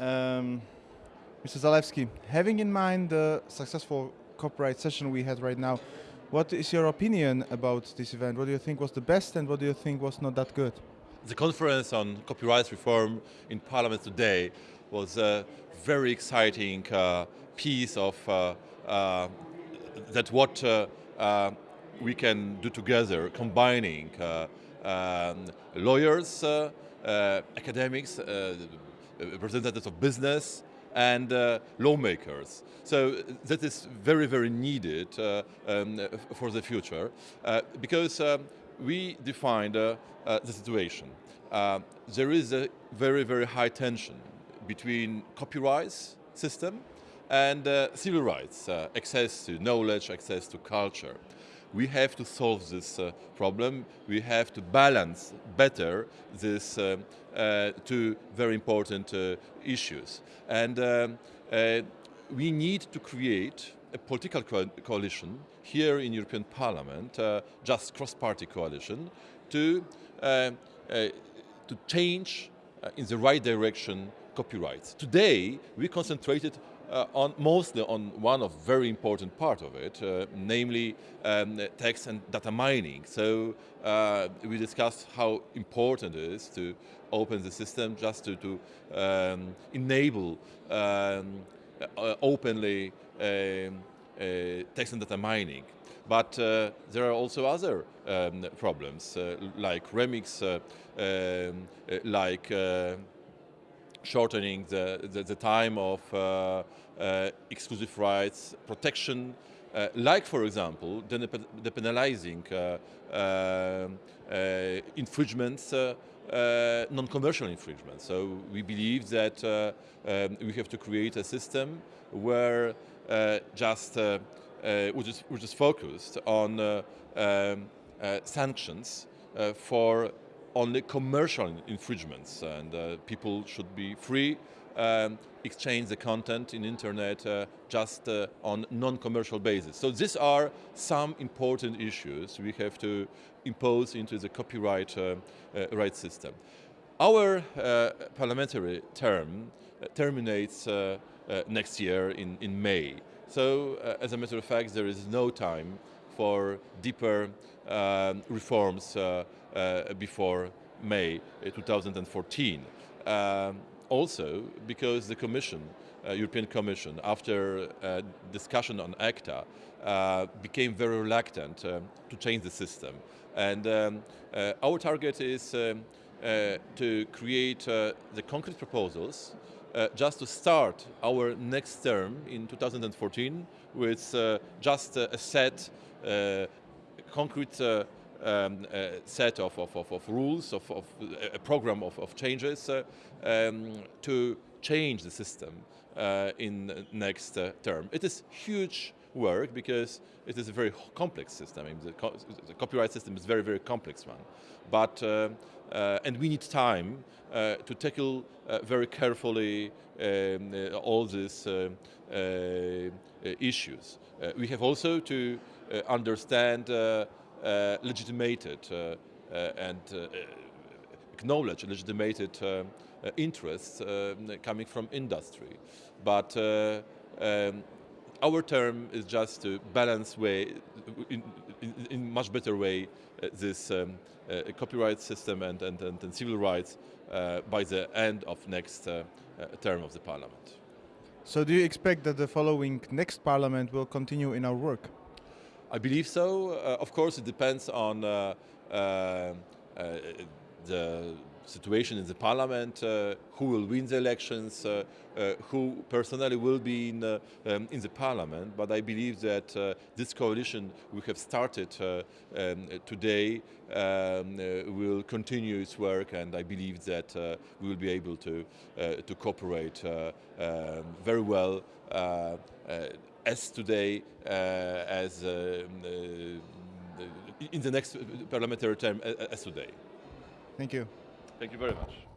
Um, Mr. Zalewski, having in mind the successful copyright session we had right now, what is your opinion about this event? What do you think was the best and what do you think was not that good? The conference on copyright reform in Parliament today was a very exciting uh, piece of uh, uh, that what uh, uh, we can do together, combining uh, um, lawyers, academics, representatives of business, and uh, lawmakers. So that is very, very needed uh, um, for the future uh, because um, we defined uh, uh, the situation. Uh, there is a very, very high tension between copyright system and civil rights, access to knowledge, access to culture we have to solve this uh, problem. We have to balance better these uh, uh, two very important uh, issues. And um, uh, we need to create a political co coalition here in European Parliament, uh, just cross-party coalition, to, to change in the right direction copyrights. Today, we concentrated uh, on mostly on one of very important part of it, uh, namely um, text and data mining. So uh, we discussed how important it is to open the system just to, to um, enable um, uh, openly um, uh, text and data mining. But uh, there are also other um, problems, like remix, um, like shortening the, the, the time of uh, uh, exclusive rights protection, uh, like for example, the depenalizing infringements uh, non-commercial infringements. So we believe that uh, um, we have to create a system where uh, just which is, which is focused on um, sanctions for only commercial infringements and uh, people should be free um, exchange the content in internet uh, just uh, on non-commercial basis. So these are some important issues we have to impose into the copyright uh, uh, right system. Our uh, parliamentary term terminates next year in, in May. So as a matter of fact there is no time for deeper um, reforms uh, uh, before May 2014. Um, also because the Commission, uh, European Commission, after uh, discussion on ACTA, uh, became very reluctant uh, to change the system. And um, our target is um, to create the concrete proposals just to start our next term in 2014 with just a set uh, concrete uh, um, set of, of, of, of rules, of, of, a program of, of changes uh, um, to change the system uh, in next uh, term. It is huge work because it is a very complex system. I mean, the, co the, copyright system is very, very complex one. But, uh, uh, Uh, and we need time uh, to tackle uh, very carefully um, uh, all these issues. we have also to understand legitimated and acknowledge legitimated interests coming from industry. But um, our term is just to balance way, in, in, in much better way, uh, this um, uh, copyright system and, and, and, and civil rights uh, by the end of next uh, uh, term of the parliament. So do you expect that the following next parliament will continue in our work? I believe so. Uh, of course, it depends on the situation in the parliament, uh, who will win the elections, uh, uh, who personally will be in, um, in the parliament, but I believe that this coalition we have started um, today um, will continue its work and I believe that we will be able to, to cooperate um, very well as today as um, in the next parliamentary term as today. Thank you. Thank you very much.